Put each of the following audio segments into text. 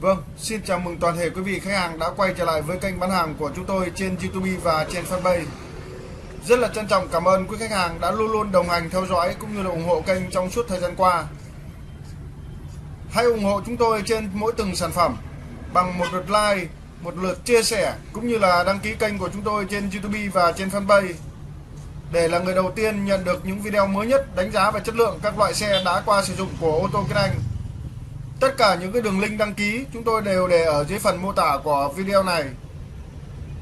Vâng, xin chào mừng toàn thể quý vị khách hàng đã quay trở lại với kênh bán hàng của chúng tôi trên YouTube và trên fanpage. Rất là trân trọng cảm ơn quý khách hàng đã luôn luôn đồng hành theo dõi cũng như là ủng hộ kênh trong suốt thời gian qua. Hãy ủng hộ chúng tôi trên mỗi từng sản phẩm bằng một lượt like, một lượt chia sẻ cũng như là đăng ký kênh của chúng tôi trên YouTube và trên fanpage để là người đầu tiên nhận được những video mới nhất đánh giá về chất lượng các loại xe đã qua sử dụng của ô tô Kinh Anh. Tất cả những cái đường link đăng ký, chúng tôi đều để ở dưới phần mô tả của video này.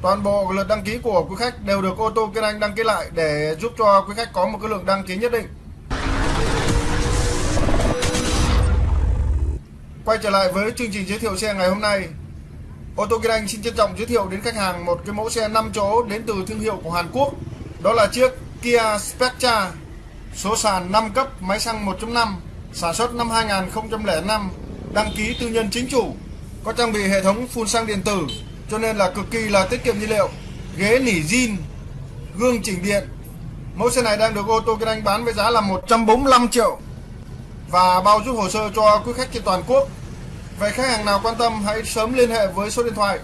Toàn bộ lượt đăng ký của quý khách đều được ô tô Kiên Anh đăng ký lại để giúp cho quý khách có một cái lượng đăng ký nhất định. Quay trở lại với chương trình giới thiệu xe ngày hôm nay. Ô tô Kiên Anh xin trân trọng giới thiệu đến khách hàng một cái mẫu xe 5 chỗ đến từ thương hiệu của Hàn Quốc. Đó là chiếc Kia Spectra, số sàn 5 cấp, máy xăng 1.5 sản xuất năm 2005 đăng ký tư nhân chính chủ, có trang bị hệ thống phun xăng điện tử, cho nên là cực kỳ là tiết kiệm nhiên liệu. Ghế nỉ zin, gương chỉnh điện. Mẫu xe này đang được ô tô Kinh Anh bán với giá là 145 triệu và bao giúp hồ sơ cho quý khách trên toàn quốc. Vậy khách hàng nào quan tâm hãy sớm liên hệ với số điện thoại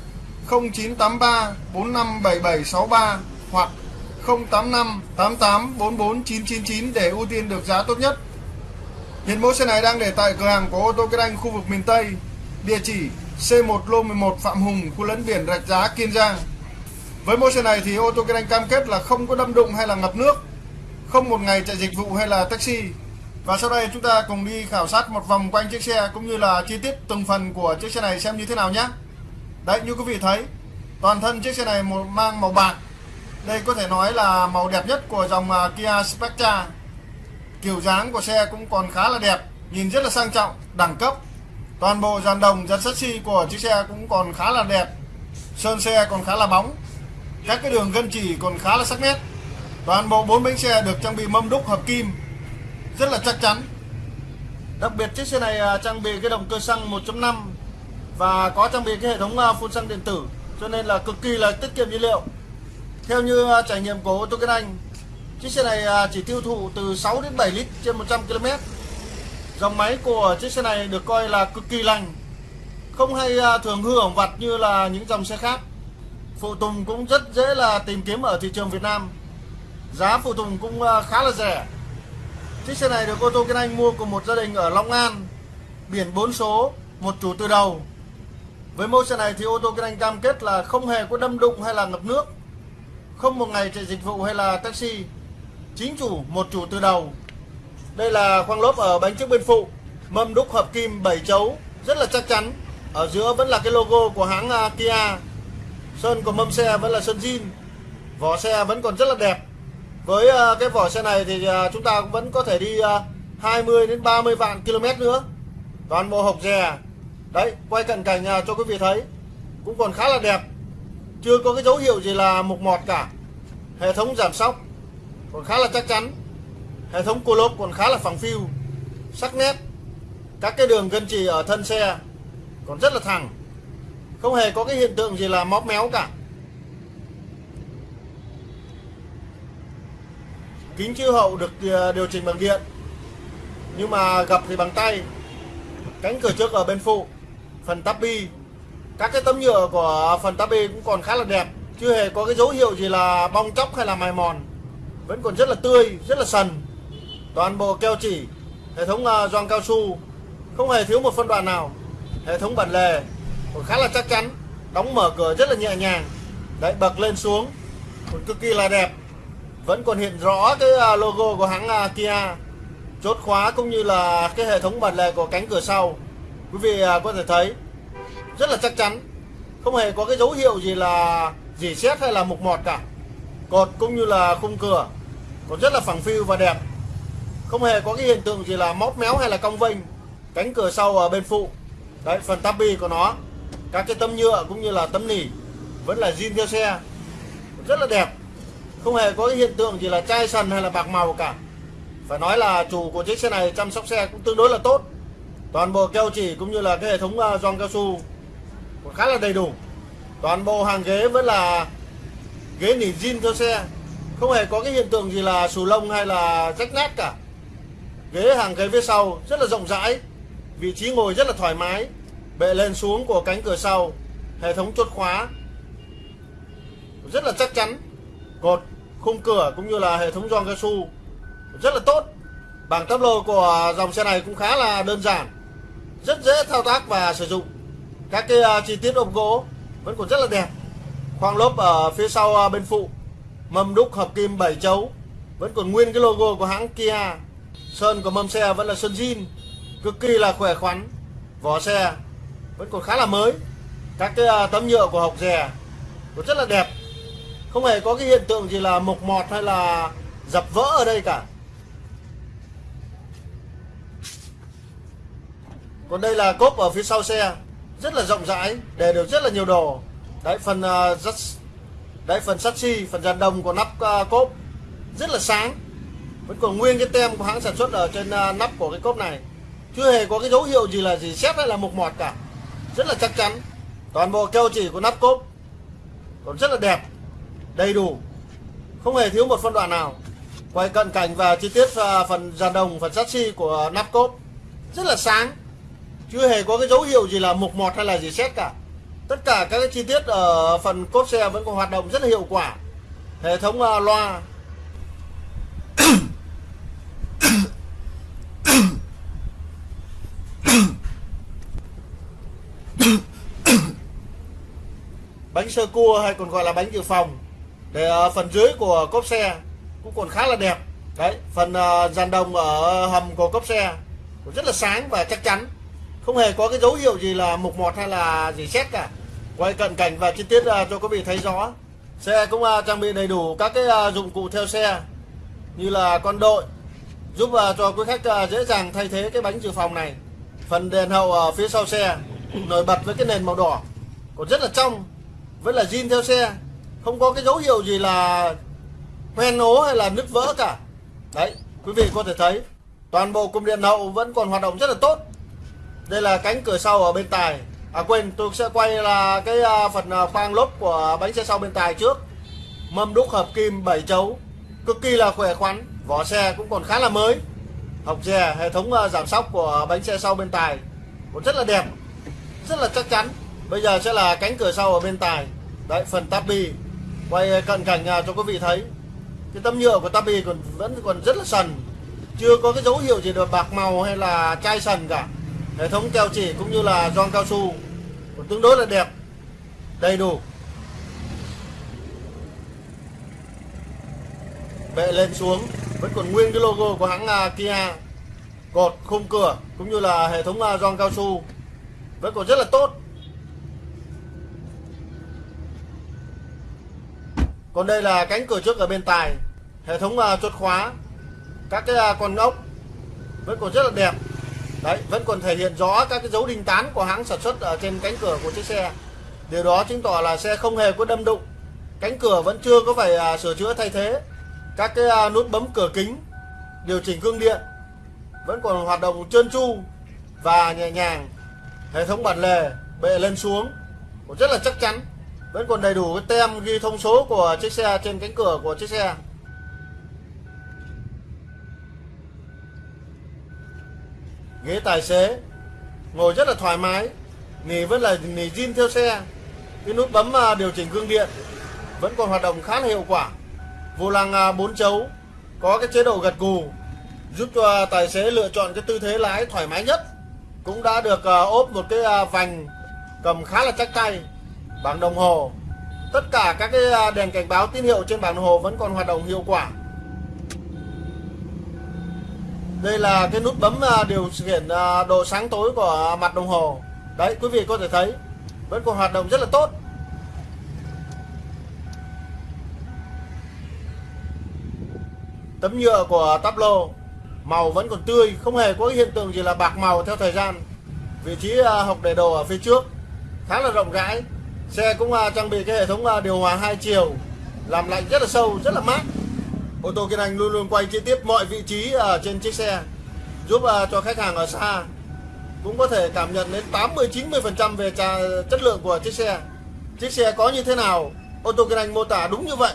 0983 457763 hoặc 085 88 44 999 để ưu tiên được giá tốt nhất. Hiện mẫu xe này đang để tại cửa hàng của ô tô Kết Anh khu vực miền Tây, địa chỉ C1 lô 11 Phạm Hùng, khu lấn biển Rạch Giá, Kiên Giang. Với mẫu xe này thì ô tô Kết Anh cam kết là không có đâm đụng hay là ngập nước, không một ngày chạy dịch vụ hay là taxi. Và sau đây chúng ta cùng đi khảo sát một vòng quanh chiếc xe cũng như là chi tiết từng phần của chiếc xe này xem như thế nào nhé. Đấy như quý vị thấy, toàn thân chiếc xe này mang màu bạc đây có thể nói là màu đẹp nhất của dòng à, Kia Spectra Kiểu dáng của xe cũng còn khá là đẹp Nhìn rất là sang trọng, đẳng cấp. Toàn bộ dàn đồng, dàn sắt xi của chiếc xe cũng còn khá là đẹp Sơn xe còn khá là bóng. Các cái đường gân chỉ còn khá là sắc nét. Toàn bộ bốn bánh xe được trang bị mâm đúc hợp kim Rất là chắc chắn. Đặc biệt chiếc xe này à, trang bị cái động cơ xăng 1.5 Và có trang bị cái hệ thống à, phun xăng điện tử Cho nên là cực kỳ là tiết kiệm nhiên liệu. Theo như à, trải nghiệm của ô tô Kinh Anh, chiếc xe này à, chỉ tiêu thụ từ 6 đến 7 lít trên 100 km. Dòng máy của chiếc xe này được coi là cực kỳ lành, không hay à, thường hư hỏng vặt như là những dòng xe khác. Phụ tùng cũng rất dễ là tìm kiếm ở thị trường Việt Nam. Giá phụ tùng cũng à, khá là rẻ. Chiếc xe này được ô tô Kinh Anh mua của một gia đình ở Long An, biển 4 số, một chủ từ đầu. Với mẫu xe này thì ô tô Kinh Anh cam kết là không hề có đâm đụng hay là ngập nước không một ngày chạy dịch vụ hay là taxi chính chủ, một chủ từ đầu. Đây là khoang lốp ở bánh trước bên phụ. Mâm đúc hợp kim 7 chấu, rất là chắc chắn. Ở giữa vẫn là cái logo của hãng à, Kia. Sơn của mâm xe vẫn là sơn zin vỏ xe vẫn còn rất là đẹp. Với à, cái vỏ xe này thì à, chúng ta cũng vẫn có thể đi 20 đến 30 vạn km nữa. Toàn bộ hộp dè. Đấy, quay cận cảnh cho quý vị thấy. Cũng còn khá là đẹp. Chưa có cái dấu hiệu gì là mục mọt cả. Hệ thống giảm sóc còn khá là chắc chắn, hệ thống cua lốp còn khá là phẳng phiu, sắc nét. Các cái đường gân chì ở thân xe còn rất là thẳng, không hề có cái hiện tượng gì là móp méo cả. Kính chiếu hậu được ờ, điều chỉnh bằng điện, nhưng mà gập thì bằng tay. Cánh cửa trước ở bên phụ, phần tắp bi. Các cái tấm nhựa của phần tabe cũng còn khá là đẹp, chưa hề có cái dấu hiệu gì là bong chóc hay là mài mòn vẫn còn rất là tươi, rất là sần. Toàn bộ keo chỉ, hệ thống à, gioăng cao su, không hề thiếu một phân đoạn nào. Hệ thống bản lề còn khá là chắc chắn, đóng mở cửa rất là nhẹ nhàng. Đấy bật lên xuống, còn cực kỳ là đẹp. Vẫn còn hiện rõ cái à, logo của hãng à, Kia. Chốt khóa cũng như là cái hệ thống bản lề của cánh cửa sau. Quý vị có thể thấy, rất là chắc chắn. Không hề có cái dấu hiệu gì là dỉ xét hay là mục mọt cả. Cột cũng như là khung cửa còn rất là phẳng phiu và đẹp. Không hề có cái hiện tượng gì là móp méo hay là cong vênh, cánh cửa sau ở bên phụ. Đấy, phần tabi của nó, các cái tấm nhựa cũng như là tấm nỉ vẫn là zin theo xe. Rất là đẹp. Không hề có cái hiện tượng gì là chai sần hay là bạc màu cả. Phải nói là chủ của chiếc xe này chăm sóc xe cũng tương đối là tốt. Toàn bộ keo chỉ cũng như là cái hệ thống à, gioăng cao su khá là đầy đủ. Toàn bộ hàng ghế vẫn là ghế nỉ zin theo xe không hề có cái hiện tượng gì là xù lông hay là rách nát cả. Ghế hàng ghế phía sau rất là rộng rãi, vị trí ngồi rất là thoải mái, bệ lên xuống của cánh cửa sau, hệ thống chốt khóa rất là chắc chắn cột khung cửa cũng như là hệ thống gioăng cao su rất là tốt. Bảng tắp lô của dòng xe này cũng khá là đơn giản, rất dễ thao tác và sử dụng. Các cái à, chi tiết ốp gỗ vẫn còn rất là đẹp. Khoang lốp ở phía sau à, bên phụ mâm đúc hợp kim 7 chấu. Vẫn còn nguyên cái logo của hãng Kia. Sơn của mâm xe vẫn là sơn zin cực kỳ là khỏe khoắn. Vỏ xe vẫn còn khá là mới. Các cái à, tấm nhựa của hộc rè cũng rất là đẹp. Không hề có cái hiện tượng gì là mục mọt hay là dập vỡ ở đây cả. Còn đây là cốp ở phía sau xe. Rất là rộng rãi để được rất là nhiều đồ. Đấy phần uh, rất đấy phần sắt xi phần dàn đồng của nắp uh, cốp rất là sáng. Vẫn còn nguyên cái tem của hãng sản xuất ở trên uh, nắp của cái cốp này. Chưa hề có cái dấu hiệu gì là gì xét hay là mục mọt cả. Rất là chắc chắn. Toàn bộ keo chỉ của nắp cốp còn rất là đẹp đầy đủ. Không hề thiếu một phân đoạn nào. Quay cận cảnh và chi tiết và phần dàn đồng phần sắt xi của nắp cốp rất là sáng. Chưa hề có cái dấu hiệu gì là mục mọt hay là gì xét cả tất cả các cái chi tiết ở phần cốp xe vẫn còn hoạt động rất là hiệu quả. Hệ thống uh, loa. Bánh sơ cua hay còn gọi là bánh dự phòng. Để uh, phần dưới của cốp xe cũng còn khá là đẹp. Đấy phần uh, dàn đồng ở hầm của cốp xe cũng rất là sáng và chắc chắn không hề có cái dấu hiệu gì là mục mọt hay là gì xét cả. Quay cận cảnh và chi tiết uh, cho quý vị thấy rõ. Xe cũng uh, trang bị đầy đủ các cái uh, dụng cụ theo xe như là con đội giúp uh, cho quý khách uh, dễ dàng thay thế cái bánh dự phòng này. Phần đèn hậu ở phía sau xe nổi bật với cái nền màu đỏ. Còn rất là trong vẫn là zin theo xe. Không có cái dấu hiệu gì là hoen ố hay là nứt vỡ cả. Đấy quý vị có thể thấy toàn bộ cụm điện hậu vẫn còn hoạt động rất là tốt đây là cánh cửa sau ở bên tài. À quên, tôi sẽ quay là cái à, phần à, khoang lốp của bánh xe sau bên tài trước. Mâm đúc hợp kim 7 chấu, cực kỳ là khỏe khoắn, vỏ xe cũng còn khá là mới. Học dè, hệ thống à, giảm sóc của bánh xe sau bên tài cũng rất là đẹp, rất là chắc chắn. Bây giờ sẽ là cánh cửa sau ở bên tài. Đấy, phần tabi quay cận cảnh cho quý vị thấy. Cái tấm nhựa của tabi còn vẫn còn rất là sần. Chưa có cái dấu hiệu gì được bạc màu hay là chai sần cả hệ thống keo chỉ cũng như là gioăng cao su còn tương đối là đẹp, đầy đủ. Bệ lên xuống, vẫn còn nguyên cái logo của hãng à, Kia. Cột, khung cửa, cũng như là hệ thống à, gioăng cao su, vẫn còn rất là tốt. Còn đây là cánh cửa trước ở bên tài, hệ thống à, chốt khóa. Các cái con ốc vẫn còn rất là đẹp đấy, vẫn còn thể hiện rõ các cái dấu đinh tán của hãng sản xuất ở trên cánh cửa của chiếc xe. Điều đó chứng tỏ là xe không hề có đâm đụng. Cánh cửa vẫn chưa có phải à, sửa chữa thay thế. Các cái à, nút bấm cửa kính, điều chỉnh gương điện vẫn còn hoạt động trơn tru và nhẹ nhàng. Hệ thống bản lề bệ lên xuống cũng rất là chắc chắn. Vẫn còn đầy đủ cái tem ghi thông số của chiếc xe trên cánh cửa của chiếc xe. Ghế tài xế. Ngồi rất là thoải mái. Nỉ vẫn là nỉ zin theo xe. Cái nút bấm à, điều chỉnh gương điện vẫn còn hoạt động khá là hiệu quả. Vô lăng à, 4 chấu, có cái chế độ gật gù, giúp cho tài xế lựa chọn cái tư thế lái thoải mái nhất. Cũng đã được à, ốp một cái vành cầm khá là chắc tay, bảng đồng hồ. Tất cả các cái đèn cảnh báo tín hiệu trên bảng đồng hồ vẫn còn hoạt động hiệu quả đây là cái nút bấm à, điều khiển à, độ sáng tối của mặt đồng hồ. Đấy, quý vị có thể thấy, vẫn còn hoạt động rất là tốt. Tấm nhựa của tablo, màu vẫn còn tươi, không hề có hiện tượng gì là bạc màu theo thời gian. Vị trí à, học để đồ ở phía trước, khá là rộng rãi. Xe cũng trang bị cái hệ thống điều hòa hai chiều, làm lạnh rất là sâu, rất là mát ô tô Kiên Anh luôn luôn quay chi tiết mọi vị trí ở trên chiếc xe giúp à, cho khách hàng ở xa. Cũng có thể cảm nhận đến 80 90 phần trăm về trà, chất lượng của chiếc xe. Chiếc xe có như thế nào? Ô tô Kiên Anh mô tả đúng như vậy.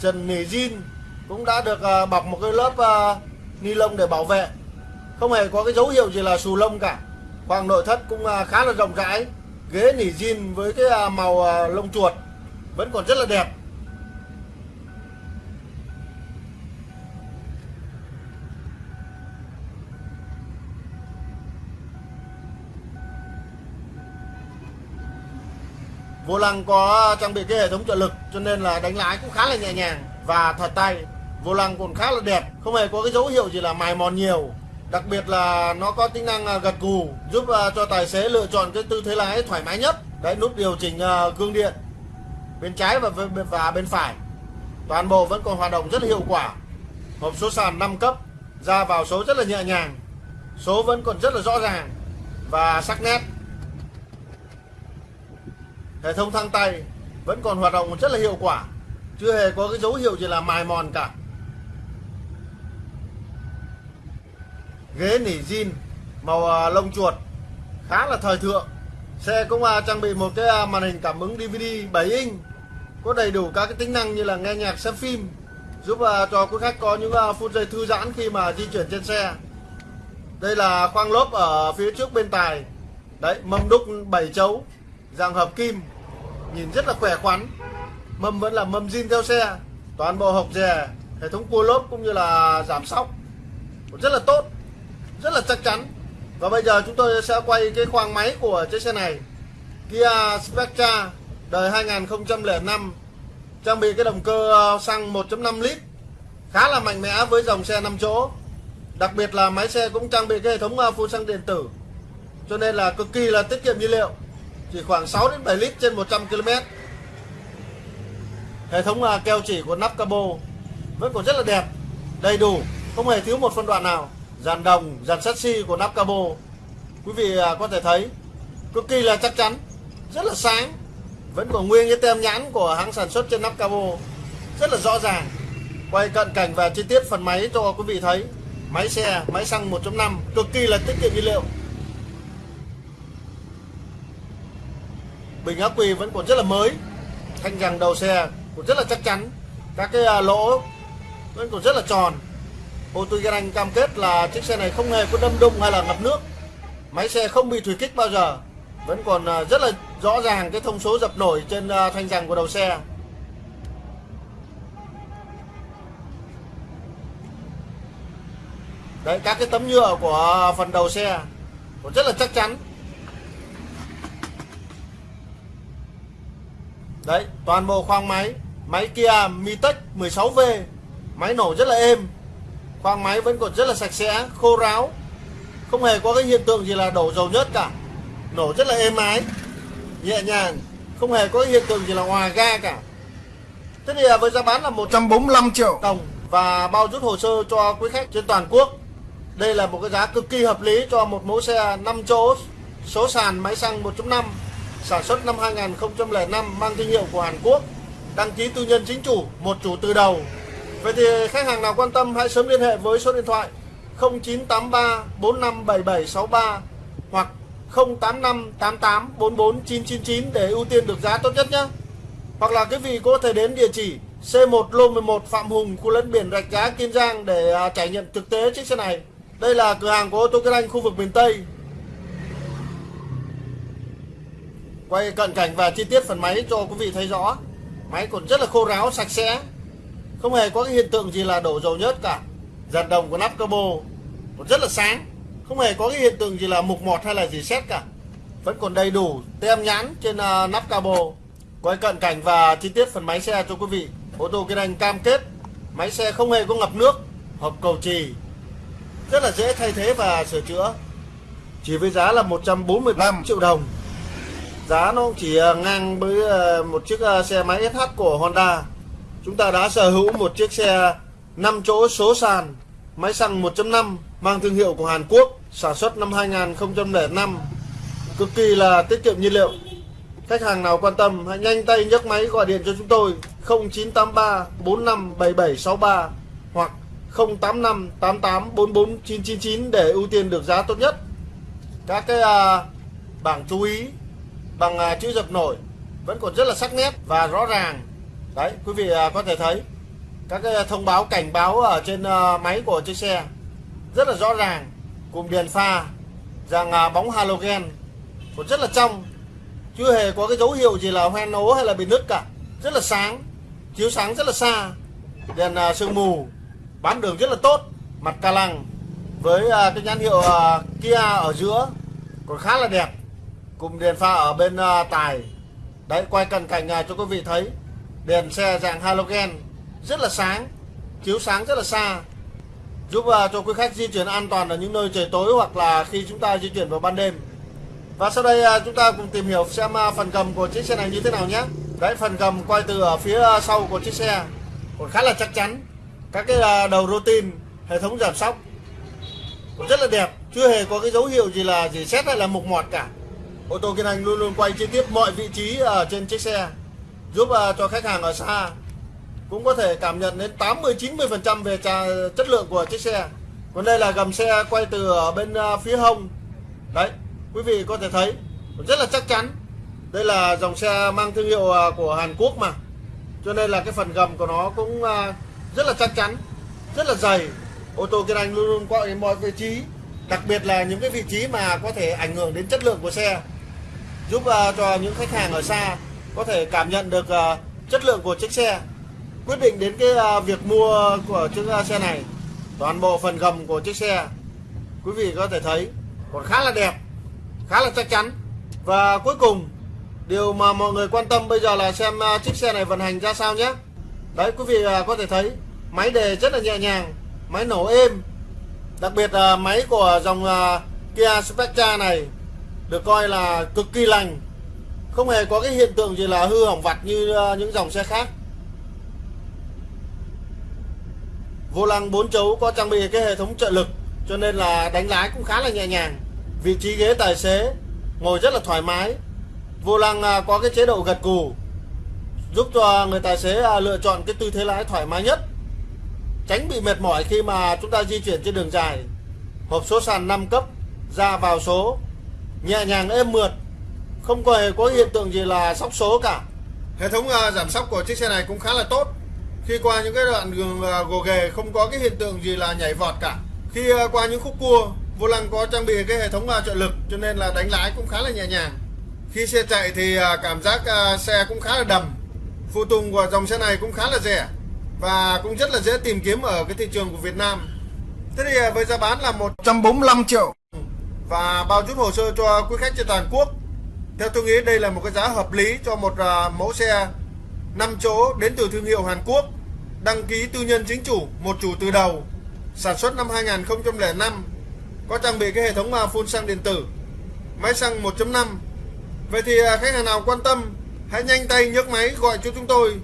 Trần nỉ zin cũng đã được à, bọc một cái lớp à, ni lông để bảo vệ. Không hề có cái dấu hiệu gì là xù lông cả. Khoang nội thất cũng khá là rộng rãi ghế nỉ zin với cái à, màu à, lông chuột vẫn còn rất là đẹp. Vô lăng có trang bị cái hệ thống trợ lực cho nên là đánh lái cũng khá là nhẹ nhàng và thật tay. Vô lăng còn khá là đẹp, không hề có cái dấu hiệu gì là mài mòn nhiều đặc biệt là nó có tính năng à, gật gù, giúp à, cho tài xế lựa chọn cái tư thế lái thoải mái nhất. Đấy, nút điều chỉnh à, gương điện bên trái và và bên phải. Toàn bộ vẫn còn hoạt động rất hiệu quả. Hộp số sàn 5 cấp, ra vào số rất là nhẹ nhàng, số vẫn còn rất là rõ ràng và sắc nét. Hệ thống thang tay vẫn còn hoạt động rất là hiệu quả, chưa hề có cái dấu hiệu gì là mài mòn cả. Ghế nỉ zin màu à, lông chuột, khá là thời thượng. Xe cũng à, trang bị một cái à, màn hình cảm ứng DVD 7 inch, có đầy đủ các cái tính năng như là nghe nhạc, xem phim, giúp cho quý khách có những phút giây thư giãn khi mà di chuyển trên xe. Đây là khoang lốp ở phía trước bên tài. Đấy, mâm đúc 7 chấu, dạng hợp kim, nhìn rất là khỏe khoắn. Mâm vẫn là mâm zin theo xe, toàn bộ hộp dè, hệ thống cua lốp cũng như là giảm sóc. Rất là tốt rất là chắc chắn. Và bây giờ chúng tôi sẽ quay cái khoang máy của chiếc xe này. Kia Spectra đời 2005 trang bị cái động cơ xăng 1.5 lít, khá là mạnh mẽ với dòng xe 5 chỗ. Đặc biệt là máy xe cũng trang bị cái hệ thống à, phun xăng điện tử. Cho nên là cực kỳ là tiết kiệm nhiên liệu, chỉ khoảng 6 đến 7 lít trên 100 km hệ thống à, keo chỉ của nắp cabo vẫn còn rất là đẹp, đầy đủ, không hề thiếu một phân đoạn nào dàn đồng, dàn sắt xi của nắp cabo. Quý vị à, có thể thấy, cực kỳ là chắc chắn, rất là sáng, vẫn còn nguyên cái tem nhãn của hãng sản xuất trên nắp cabo. Rất là rõ ràng, quay cận cảnh và chi tiết phần máy cho quý vị thấy. Máy xe, máy xăng 1.5 cực kỳ là tiết kiệm nhiên liệu. Bình ắc quy vẫn còn rất là mới, thanh rằng đầu xe cũng rất là chắc chắn. Các cái à, lỗ vẫn còn rất là tròn ô tô anh cam kết là chiếc xe này không hề có đâm đụng hay là ngập nước. Máy xe không bị thủy kích bao giờ. Vẫn còn à, rất là rõ ràng cái thông số dập nổi trên à, thanh rằng của đầu xe. Đấy các cái tấm nhựa của phần đầu xe còn rất là chắc chắn. Đấy, toàn bộ khoang máy Máy Kia Mitech 16V Máy nổ rất là êm. Khoang máy vẫn còn rất là sạch sẽ, khô ráo. Không hề có cái hiện tượng gì là đổ dầu nhớt cả. Nổ rất là êm ái Nhẹ nhàng. Không hề có cái hiện tượng gì là hòa ga cả. Thế thì à, với giá bán là 145 triệu đồng Và bao rút hồ sơ cho quý khách trên toàn quốc. Đây là một cái giá cực kỳ hợp lý cho một mẫu xe 5 chỗ Số sàn máy xăng 1.5 sản xuất năm 2005 mang thương hiệu của Hàn Quốc, đăng ký tư nhân chính chủ, một chủ từ đầu. Vậy thì khách hàng nào quan tâm hãy sớm liên hệ với số điện thoại 0983 457763 hoặc 085 88 44 999 để ưu tiên được giá tốt nhất nhé. Hoặc là quý vị có thể đến địa chỉ C1 Lô 11 Phạm Hùng, khu lân biển Rạch Giá, Kiên Giang để à, trải nghiệm thực tế chiếc xe này. Đây là cửa hàng của ô tô Kinh Anh khu vực miền Tây quay cận cảnh và chi tiết phần máy cho quý vị thấy rõ máy còn rất là khô ráo sạch sẽ không hề có cái hiện tượng gì là đổ dầu nhớt cả. Dàn đồng của nắp cabo còn rất là sáng. Không hề có cái hiện tượng gì là mục mọt hay là gì xét cả. Vẫn còn đầy đủ tem nhãn trên uh, nắp cabo. Quay cận cảnh và chi tiết phần máy xe cho quý vị. Ô tô kinh anh cam kết máy xe không hề có ngập nước hộp cầu trì. Rất là dễ thay thế và sửa chữa. Chỉ với giá là 145 triệu đồng. Giá nó chỉ à, ngang với à, một chiếc xe máy SH của Honda chúng ta đã sở hữu một chiếc xe 5 chỗ số sàn máy xăng 1.5 mang thương hiệu của Hàn Quốc sản xuất năm 2005 cực kỳ là tiết kiệm nhiên liệu. Khách hàng nào quan tâm hãy nhanh tay nhấc máy gọi điện cho chúng tôi 0983 457763 hoặc 085 88 44 999 để ưu tiên được giá tốt nhất. Các cái à, bảng chú ý bằng à, chữ dập nổi vẫn còn rất là sắc nét và rõ ràng đấy, quý vị à, có thể thấy các cái thông báo, cảnh báo ở trên à, máy của chiếc xe rất là rõ ràng cùng đèn pha rằng à, bóng halogen còn rất là trong, chưa hề có cái dấu hiệu gì là hoen ố hay là bị nứt cả, rất là sáng, chiếu sáng rất là xa, đèn sương mù bám đường rất là tốt, mặt ca lăng với cái nhãn hiệu Kia ở giữa còn khá là đẹp cùng đèn pha ở bên tài. Đấy, quay cận cảnh cho quý vị thấy đèn xe dạng halogen rất là sáng chiếu sáng rất là xa. Giúp à, cho quý khách di chuyển an toàn ở những nơi trời tối hoặc là khi chúng ta di chuyển vào ban đêm. Và sau đây à, chúng ta cùng tìm hiểu xem à, phần cầm của chiếc xe này như thế nào nhé. Đấy phần cầm quay từ ở phía sau của chiếc xe còn khá là chắc chắn. Các cái đầu rô tin, hệ thống giảm sóc cũng rất là đẹp. Chưa hề có cái dấu hiệu gì là gì xét hay là mục mọt cả. Ô tô kiên hành luôn luôn quay chi tiết mọi vị trí ở trên chiếc xe giúp à, cho khách hàng ở xa. Cũng có thể cảm nhận đến 80 90 phần trăm về trà, chất lượng của chiếc xe. Còn đây là gầm xe quay từ ở bên à, phía hông. Đấy quý vị có thể thấy rất là chắc chắn. Đây là dòng xe mang thương hiệu à, của Hàn Quốc mà. Cho nên là cái phần gầm của nó cũng rất là chắc chắn rất là dày. Ô tô kiên anh luôn luôn qua mọi vị trí đặc biệt là những cái vị trí mà có thể ảnh hưởng đến chất lượng của xe. Giúp cho những khách hàng ở xa có thể cảm nhận được uh, chất lượng của chiếc xe quyết định đến cái uh, việc mua của chiếc uh, xe này. Toàn bộ phần gầm của chiếc xe quý vị có thể thấy còn khá là đẹp khá là chắc chắn. Và cuối cùng điều mà mọi người quan tâm bây giờ là xem chiếc xe này vận hành ra sao nhé. Đấy quý vị có thể thấy máy đề rất là nhẹ nhàng máy nổ êm. Đặc biệt là máy của dòng Kia Spectra này được coi là cực kỳ lành không hề có cái hiện tượng gì là hư hỏng vặt như ờ, những dòng xe khác. Vô lăng 4 chấu có trang bị cái hệ thống trợ lực, cho nên là đánh lái cũng khá là nhẹ nhàng. Vị trí ghế tài xế, ngồi rất là thoải mái. Vô lăng à, có cái chế độ gật cù, giúp cho người tài xế à, lựa chọn cái tư thế lái thoải mái nhất. Tránh bị mệt mỏi khi mà chúng ta di chuyển trên đường dài. Hộp số sàn 5 cấp, ra vào số, nhẹ nhàng êm mượt không có có hiện tượng gì là sóc số cả Hệ thống uh, giảm sóc của chiếc xe này cũng khá là tốt. Khi qua những cái đoạn đường uh, gồ ghề không có cái hiện tượng gì là nhảy vọt cả. Khi uh, qua những khúc cua, vô lăng có trang bị cái hệ thống uh, trợ lực cho nên là đánh lái cũng khá là nhẹ nhàng. Khi xe chạy thì uh, cảm giác uh, xe cũng khá là đầm. Phụ tùng của dòng xe này cũng khá là rẻ và cũng rất là dễ tìm kiếm ở cái thị trường của Việt Nam. Thế thì uh, với giá bán là 145 triệu và bao chút hồ sơ cho quý khách trên toàn quốc. Theo tôi nghĩ đây là một cái giá hợp lý cho một à, mẫu xe 5 chỗ đến từ thương hiệu Hàn Quốc, đăng ký tư nhân chính chủ, một chủ từ đầu, sản xuất năm 2005, có trang bị cái hệ thống à, phun xăng điện tử, máy xăng 1.5. Vậy thì à, khách hàng nào quan tâm, hãy nhanh tay nhấc máy gọi cho chúng tôi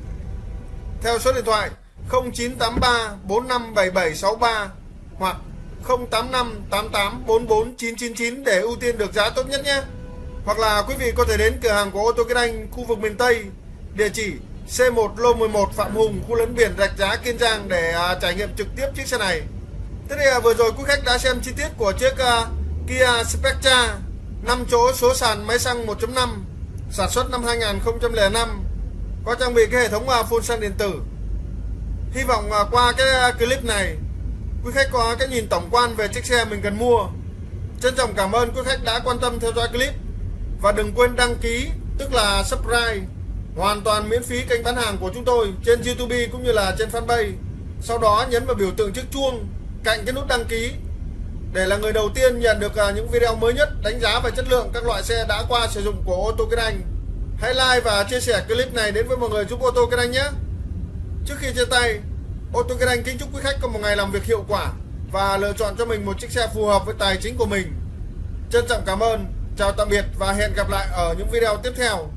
theo số điện thoại 0983 457763 hoặc 085 88 44 999 để ưu tiên được giá tốt nhất nhé. Hoặc là quý vị có thể đến cửa hàng của ô tô Kiên Anh khu vực miền Tây, địa chỉ C1 lô 11 Phạm Hùng, khu lấn biển Rạch Giá Kiên Giang để à, trải nghiệm trực tiếp chiếc xe này. Thế thì à, vừa rồi quý khách đã xem chi tiết của chiếc à, Kia Spectra 5 chỗ số sàn máy xăng 1.5 sản xuất năm 2005 có trang bị cái hệ thống à, phun xăng điện tử. Hy vọng à, qua cái à, clip này quý khách có cái nhìn tổng quan về chiếc xe mình cần mua. Trân trọng cảm ơn quý khách đã quan tâm theo dõi clip và đừng quên đăng ký tức là subscribe hoàn toàn miễn phí kênh bán hàng của chúng tôi trên YouTube cũng như là trên fanpage. Sau đó nhấn vào biểu tượng chiếc chuông cạnh cái nút đăng ký để là người đầu tiên nhận được à, những video mới nhất đánh giá về chất lượng các loại xe đã qua sử dụng của ô tô Kiên Anh. Hãy like và chia sẻ clip này đến với mọi người giúp ô tô Kiên Anh nhé. Trước khi chia tay, ô tô Kiên Anh kính chúc quý khách có một ngày làm việc hiệu quả và lựa chọn cho mình một chiếc xe phù hợp với tài chính của mình. Trân trọng cảm ơn, chào tạm biệt và hẹn gặp lại ở những video tiếp theo.